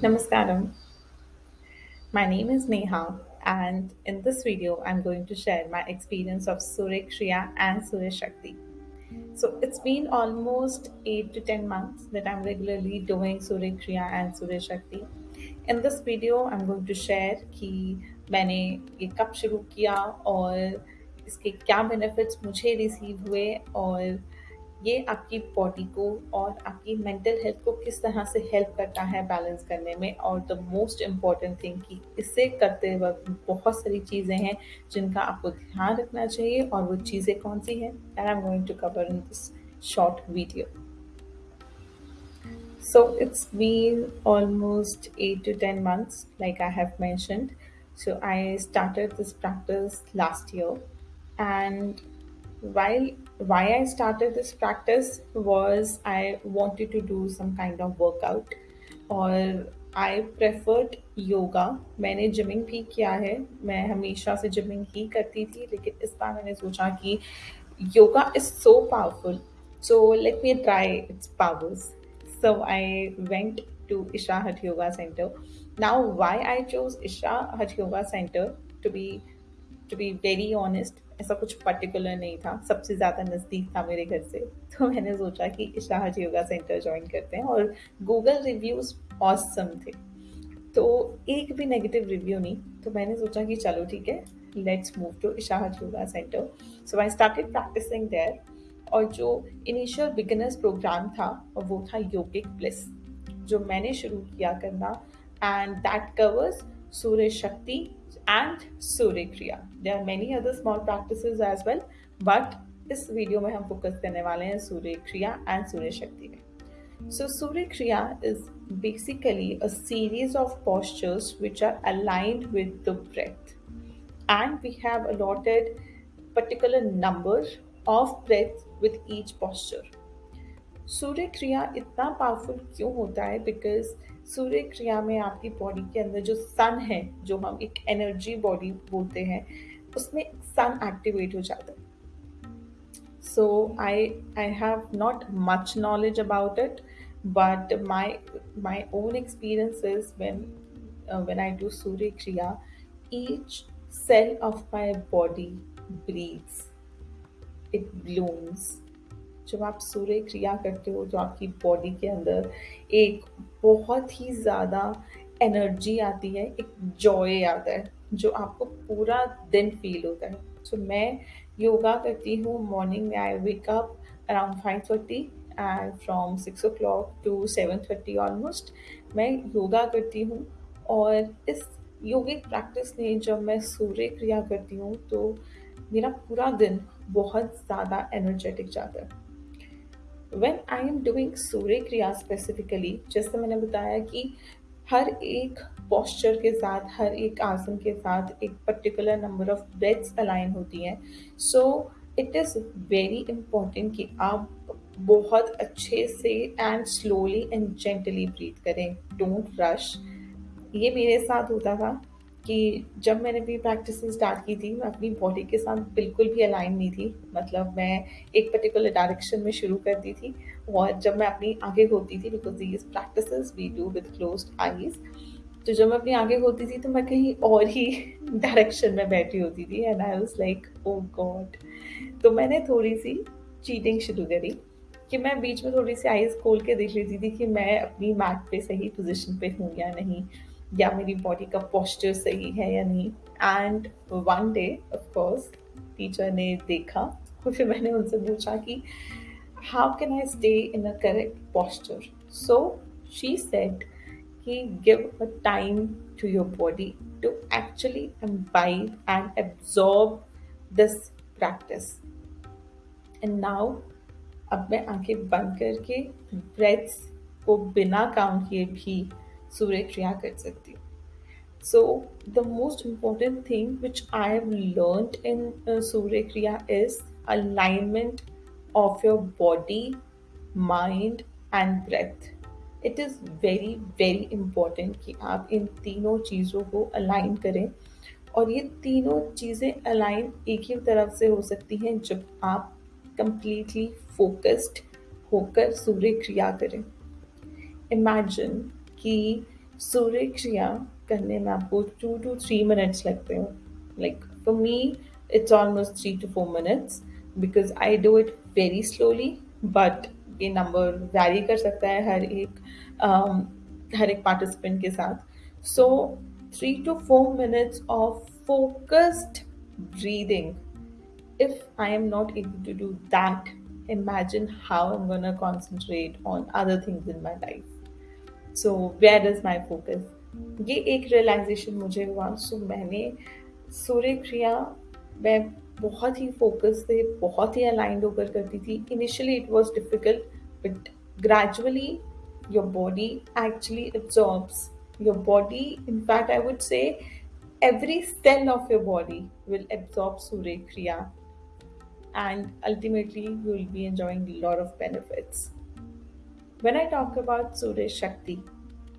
Namaskaram. My name is Neha, and in this video, I'm going to share my experience of Surya Kriya and Surya Shakti. So it's been almost eight to ten months that I'm regularly doing Surya Kriya and Surya Shakti. In this video, I'm going to share कि मैंने ये कब शुरू किया और इसके क्या benefits मुझे रिसीव हुए और ये आपकी बॉडी को और आपकी मेंटल हेल्थ को किस तरह से हेल्प करता है बैलेंस करने में? और द मोस्ट इंपॉर्टेंट थिंग कि इससे करते वक्त बहुत सारी चीज़ें हैं जिनका आपको ध्यान रखना चाहिए और वो चीज़ें कौन सी हैं? I am going to cover in this short video So it's been almost eight to ten months, like I have mentioned. So I started this practice last year, and while why I started this practice was I wanted to do some kind of workout और आई preferred yoga मैंने gymming भी किया है मैं हमेशा से gymming ही करती थी लेकिन इस बार मैंने सोचा कि yoga is so powerful so let me try its powers so i went to isha Hat yoga center now why i chose isha Hat yoga center to be to be very honest ऐसा कुछ particular नहीं था। सबसे ज़्यादा नज़दीक था मेरे घर से। तो मैंने सोचा कि इशाहज योगा सेंटर ज्वाइन करते हैं और गूगल रिव्यूज़ ऑसम थे। तो एक भी नेगेटिव रिव्यू नहीं। तो मैंने सोचा कि चलो ठीक है let's move to Isha's yoga centre so I started practising there और जो इनिशियल बिगिनर्स प्रोग्राम था, वो था योगिक प्लस जो मैंने शुरू किया करना। एंड दैट कवर्स सूर्य शक्ति and Surya Kriya. There are many other small practices as well, but इस वीडियो में हम फोकस करने वाले हैं सूर्य क्रिया एंड सूर्य शक्ति में so Surya Kriya is basically a series of postures which are aligned with the breath and we have allotted particular number of breaths with each posture Surya Kriya इतना powerful क्यों होता है? Because सूर्य क्रिया में आपकी body के अंदर जो सन है, जो हम एक एनर्जी बॉडी बोलते हैं, उसमें सन एक्टिवेट हो जाता है। So I I have not much knowledge about it but my my own experience is when when I do Surya Kriya each cell of my body breathes it blooms जब आप सूर्य क्रिया करते हो तो आपकी बॉडी के अंदर एक बहुत ही ज़्यादा एनर्जी आती है एक जॉय आता है जो आपको पूरा दिन फील होता है। सो so, मैं योगा करती हूँ मॉर्निंग में I wake up around five thirty and from six o'clock to seven thirty almost मैं योगा करती हूँ। और इस योगिक प्रैक्टिस ने जब मैं सूर्य क्रिया करती हूँ तो मेरा पूरा दिन बहुत ज़्यादा एनर्जेटिक जाता है। When I am doing Surya Kriya specifically जैसे मैंने बताया कि हर एक पॉस्चर के साथ, हर एक आसन के साथ एक particular number of breaths align होती हैं। So it is very important कि आप बहुत अच्छे से and slowly and gently breathe करें। डोंट रश ये मेरे साथ होता था। कि जब मैंने भी प्रैक्टिस स्टार्ट की थी, मैं अपनी बॉडी के साथ बिल्कुल भी अलाइन नहीं थी। मतलब मैं एक पर्टिकुलर डायरेक्शन में शुरू करती थी और जब मैं अपनी आगे होती थी because these practice we do with close eyes तो जब मैं अपनी आगे होती थी तो मैं कहीं और ही डायरेक्शन में बैठी होती थी and I was like oh God तो मैंने थोड़ी सी चीटिंग शुरू करी कि मैं बीच में थोड़ी सी आईज खोल के देख लेती थी कि मैं अपनी मैट पे सही पोजिशन पे हूँ या नहीं। या मेरी बॉडी का पोस्चर सही है या नहीं? And one day of course teacher ने देखा और फिर मैंने उनसे पूछा कि how can I stay in a correct posture so she said कि give a time to your body to actually imbibe and absorb this practice and now अब मैं आँखें बंद करके ब्रेथ्स को बिना काउंट किए भी सूर्य क्रिया कर सकती हूँ। So the most important thing which I have learn in Surya Kriya is alignment of your body mind and breath it is very very important कि आप इन तीनों चीज़ों को अलाइन करें। और ये तीनों चीज़ें अलाइन एक ही तरफ़ से हो सकती हैं जब आप कंप्लीटली फोकस्ड होकर सूर्य क्रिया करें। इमेजिन कि सूर्य क्रिया करने में आपको टू टू थ्री मिनट्स लगते हो। Like for me it's almost three to four minutes because I do it very slowly but ये नंबर वैरी कर सकता है हर एक um, हर एक पार्टिसिपेंट के साथ। So three to four minutes of focused breathing i am not able to do that imagine how i'm going to concentrate on other things in my life so where is my focus ये एक realisation मुझे हुआ सो मैंने सूर्य क्रिया मैं बहुत ही focus से बहुत ही अलाइंड होकर करती थी। Initially it was difficult but gradually your body actually absorbs your body in fact I would say every cell of your body will absorb Surya Kriya and ultimately you will be enjoying lot of benefits when I talk about Surya Shakti,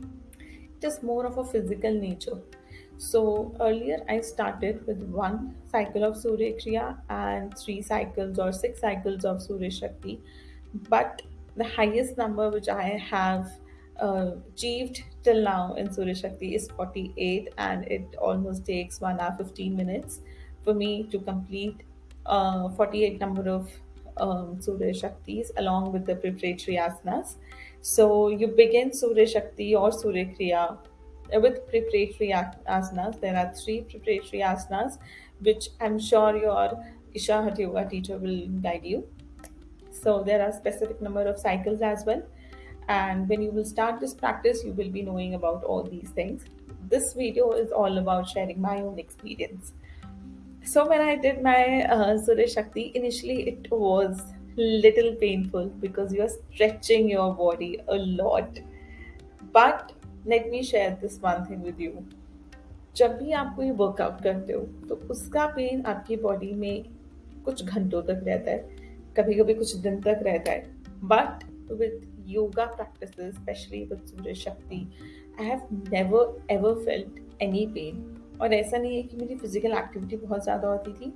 it is more of a physical nature. So earlier I started with one cycle of Surya Kriya and three cycles or six cycles of Surya Shakti. But the highest number which I have uh, achieved till now in Surya Shakti is 48 and it almost takes 1 hour 15 minutes for me to complete uh, 48 number of um, Surya Shaktis along with the preparatory asanas. So you begin Surya Shakti or Surya Kriya with preparatory asanas. There are three preparatory asanas, which I'm sure your Isha Hatha Yoga teacher will guide you. So there are specific number of cycles as well. And when you will start this practice, you will be knowing about all these things. This video is all about sharing my own experience. So when I did my uh, Surya Shakti, initially it was little painful because you are stretching your body a lot. But let me share this one thing with you. जब भी आप कोई workout करते हो तो उसका pen आपकी body में कुछ घंटों तक रहता है कभी कभी कुछ दिन तक रहता है but with yoga practice specially with Surya Shakti I have never ever felt any pain और ऐसा नहीं है कि मेरी फ़िज़िकल एक्टिविटी बहुत ज़्यादा होती थी,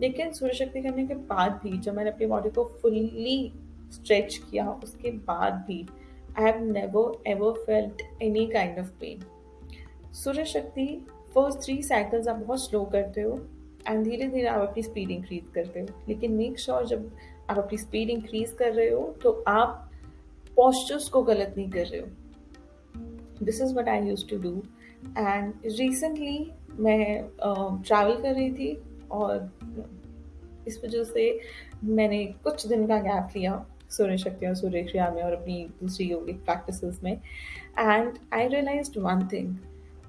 लेकिन सूर्य शक्ति करने के बाद भी जब मैंने अपनी बॉडी को फुल्ली स्ट्रेच किया, उसके बाद भी I have never ever felt any kind of pain Surya Shakti first three cycles आप बहुत स्लो करते हो एंड धीरे धीरे आप अपनी स्पीड इंक्रीज करते हो। लेकिन मेक श्योर sure जब आप अपनी स्पीड इंक्रीज कर रहे हो तो आप पॉस्चर्स को गलत नहीं कर रहे हो। This is what I use to do and recently मैं ट्रैवल कर रही थी और इस वजह से मैंने कुछ दिन का गैप लिया सूर्य शक्ति और सूर्य क्रिया में और अपनी दूसरी योगिक प्रैक्टिसेस में। And I realise one thing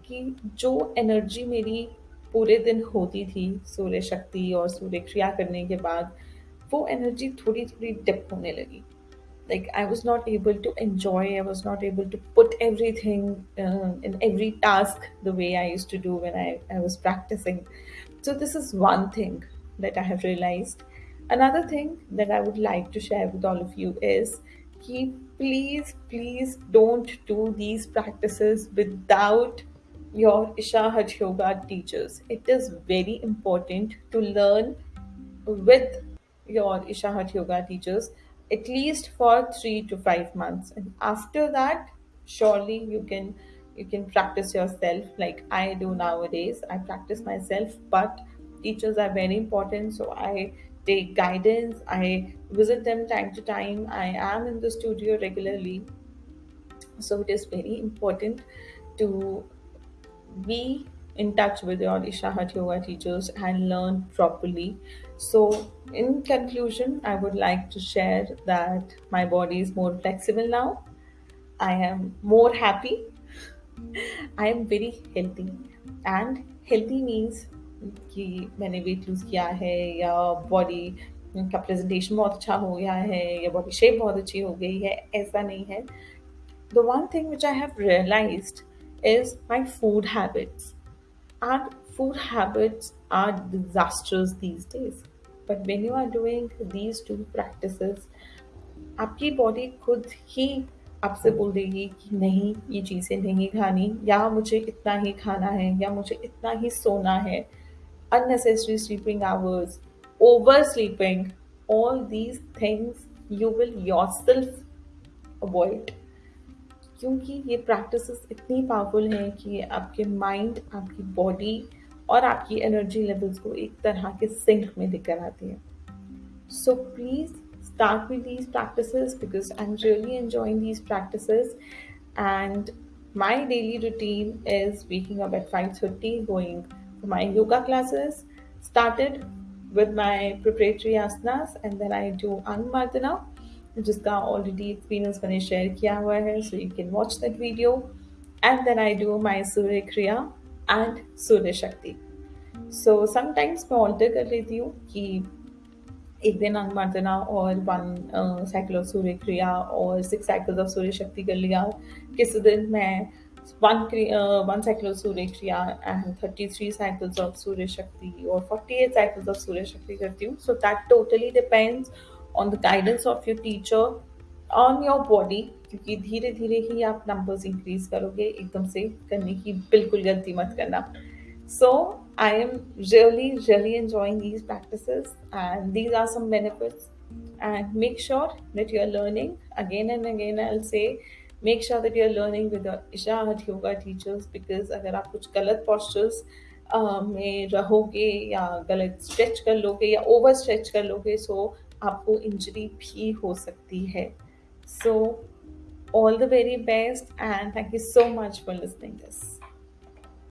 कि जो एनर्जी मेरी पूरे दिन होती थी सूर्य शक्ति और सूर्य क्रिया करने के बाद, वो एनर्जी थोड़ी थोड़ी डिप होने लगी। Like i was not able to enjoy i was not able to put everything uh, in every task the way i used to do when I, I was practicing. So this is one thing that i have realized. Another thing that i would like to share with all of you is keep please please don't do these practices without your ishahat yoga teachers. It is very important to learn with your ishahat yoga teachers at least for three to five months. And after that surely you can you can practice yourself like i do nowadays. I practice myself but teachers are very important. So i take guidance. I visit them time to time. I am in the studio regularly. So it is very important to be in touch with your Ishahat yoga teachers and learn properly. So, in conclusion, I would like to share that my body is more flexible now. I am more happy. I am very healthy. And healthy means कि मैंने weight lose किया है या body का presentation बहुत अच्छा हो गया है या बॉडी शेप बहुत अच्छी हो गई है ऐसा नहीं है the one thing which I have realised is my food habits. And food habits are disastrous these days. But when you are doing these two practices, आपकी बॉडी खुद ही आपसे बोल देगी कि नहीं ये चीज़ें नहीं खानी या मुझे इतना ही खाना है या मुझे इतना ही सोना है unnecessary sleeping hours oversleeping all these things you will yourself avoid क्योंकि ये प्रैक्टिस इतनी पावरफुल हैं कि आपके माइंड आपकी बॉडी और आपकी एनर्जी लेवल्स को एक तरह के सिंक में लेकर आती है। So please start with these practice because I am really enjoying these practice and my daily routine is waking up at five thirty going my yoga classes started with my preparatory asanas and then I do Angamardana जिसका already experience मैंने share किया हुआ है, so you can watch that video and then I do my Surya Kriya and Surya शक्ति सो sometimes मैं alter कर लेती हूँ कि एक दिन अंगमर्दना और वन साइकिल ऑफ़ सूर्य क्रिया और सिक्स साइकिल्स ऑफ़ सूर्य शक्ति कर लिया। किसी दिन मैं one one cycle of Surya Kriya and thirty three cycles of Surya Shakti और forty eight cycles of Surya Shakti करती हूँ। So that totally depends on the guidance of your teacher on your body क्योंकि धीरे धीरे ही आप numbers increase करोगे, एकदम से करने की बिल्कुल गलती मत करना। So I am really really enjoying these practice and these are some benefits and make sure that you are learning again and again I say make sure that you are learning with Isha yoga teachers because अगर आप कुछ गलत postures में रहोगे या गलत stretch कर लोगे या ओवर स्ट्रेच कर लोगे सो आपको इंजरी भी हो सकती है. So all the very best and thank you so much for listening this